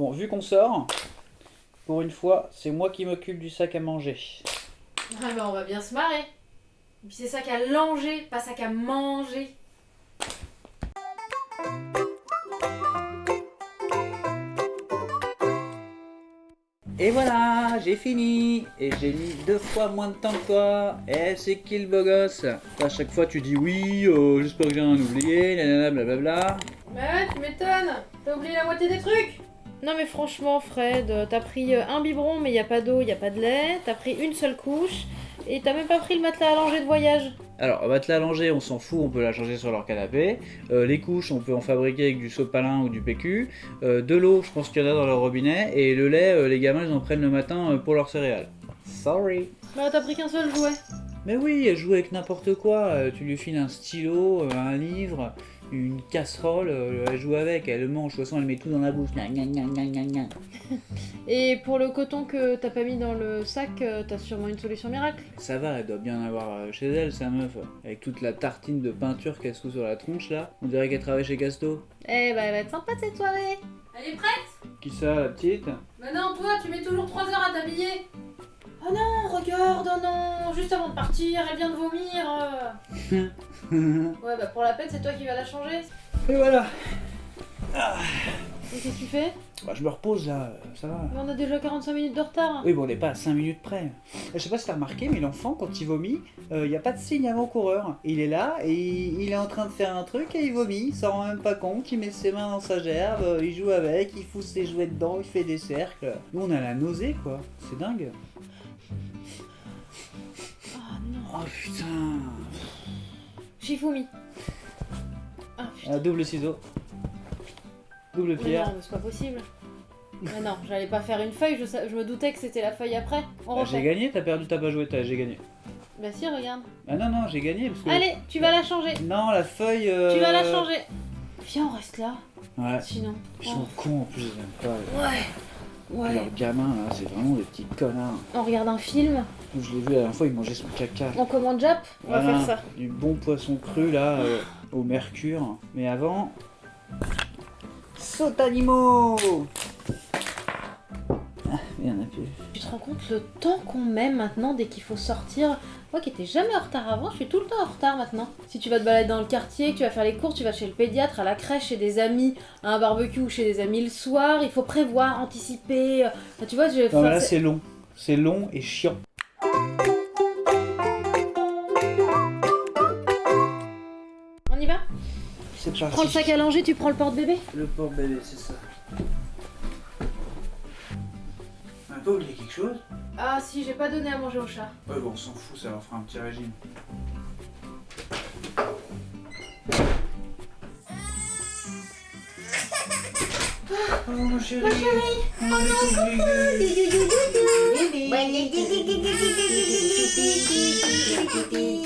Bon, vu qu'on sort, pour une fois, c'est moi qui m'occupe du sac à manger. Ah bah on va bien se marrer. Et puis c'est sac à langer, pas sac à manger. Et voilà, j'ai fini Et j'ai mis deux fois moins de temps que toi Eh, c'est qui le beau gosse? À chaque fois, tu dis oui, euh, j'espère que j'ai rien oublié, blablabla. Bah ouais, tu m'étonnes. T'as oublié la moitié des trucs Non mais franchement Fred, t'as pris euh, un biberon mais y a pas d'eau, y a pas de lait, t'as pris une seule couche et t'as même pas pris le matelas langer de voyage. Alors, matelas allongé, on s'en fout, on peut la changer sur leur canapé. Euh, les couches, on peut en fabriquer avec du sopalin ou du PQ. Euh, de l'eau, je pense qu'il y en a dans leur robinet. Et le lait, euh, les gamins, ils en prennent le matin euh, pour leurs céréales. Sorry. Bah t'as pris qu'un seul jouet. Mais oui, elle joue avec n'importe quoi. Euh, tu lui files un stylo, euh, un livre, une casserole, euh, elle joue avec, elle le mange. De toute façon, elle met tout dans la bouche. Gna, gna, gna, gna, gna, gna. Et pour le coton que t'as pas mis dans le sac, euh, t'as sûrement une solution miracle. Ça va, elle doit bien en avoir euh, chez elle, sa meuf. Avec toute la tartine de peinture qu'elle se fout sur la tronche là. On dirait qu'elle travaille chez Casto. Eh bah elle va être sympa cette soirée. Elle est prête? Qui ça, la petite? Bah non, toi, tu mets toujours 3 heures à t'habiller. Oh non, regarde, oh non, juste avant de partir, elle vient de vomir. euh. Ouais, bah pour la peine, c'est toi qui vas la changer. Et voilà. Et qu'est-ce que tu fais? Bah, je me repose là, euh, ça va. Mais On a déjà 45 minutes de retard. Oui, bon, on n'est pas à 5 minutes près. Je sais pas si t'as remarqué, mais l'enfant, quand il vomit, il n'y a pas de signe avant-coureur. Il est là et il est en train de faire un truc et il vomit, il s'en rend même pas compte, il met ses mains dans sa gerbe, euh, il joue avec, il fout ses jouets dedans, il fait des cercles. Nous, on a la nausée, quoi. C'est dingue. Putain. J'ai vomi. Ah putain. Ah, double ciseau. Double Mais pierre. non, mais c'est pas possible. Mais non, j'allais pas faire une feuille, je, sa- je me doutais que c'était la feuille après. On Ah, j'ai refait. gagné, t'as perdu, t'as pas joué, t'as- j'ai gagné. Bah si, regarde. Ah non, non, j'ai gagné parce que. Allez, tu vas la changer. Non, la feuille. euh, Tu vas la changer. Viens, on reste là. Ouais. Sinon. Ils sont cons en plus, ils aiment pas. Ouais. Ouais. Leurs gamins là, c'est vraiment des petits connards. On regarde un film. Je l'ai vu la dernière fois, il mangeait son caca. On commande Jap. On va faire ça. Du bon poisson cru là, euh, au mercure. Mais avant. Saute animaux Ah, il y en a plus. Tu te rends compte le temps qu'on met maintenant dès qu'il faut sortir? Moi qui étais jamais en retard avant, je suis tout le temps en retard maintenant. Si tu vas te balader dans le quartier, que tu vas faire les courses, tu vas chez le pédiatre, à la crèche, chez des amis, à un barbecue ou chez des amis le soir, il faut prévoir, anticiper. euh, enfin, tu vois, je vais Non, là c'est long. C'est long et chiant. On y va C'est prends le sac à langer, tu prends le porte-bébé Le porte-bébé, c'est ça. Pas oublié quelque chose? Ah si, j'ai pas donné à manger au chat. Ouais, bon, on s'en fout, ça leur fera un petit régime. Oh mon chéri, on est obligé.